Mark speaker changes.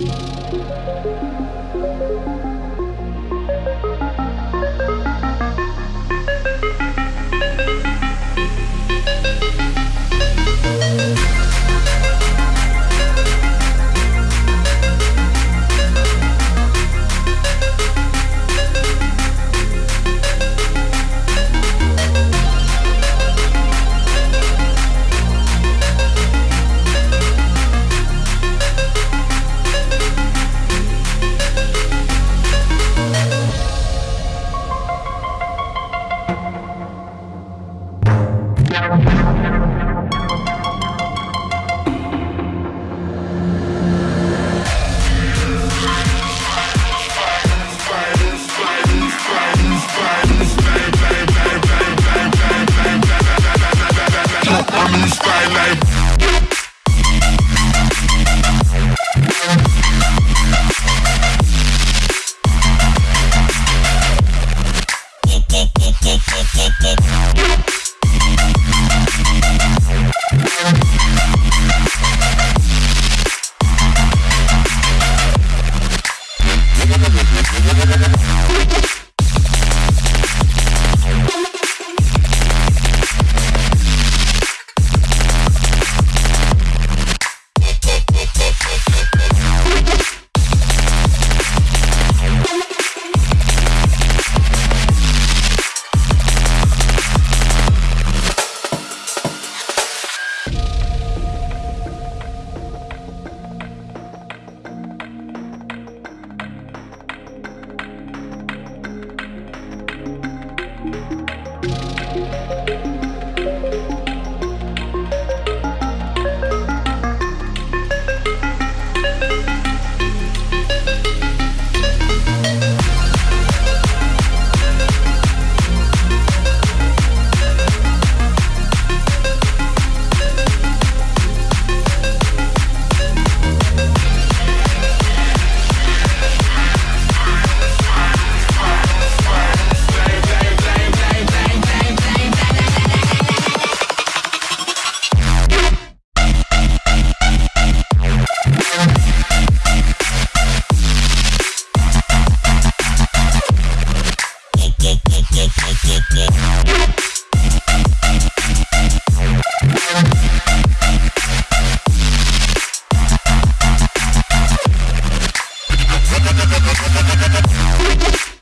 Speaker 1: Música
Speaker 2: Thank you. すごいです。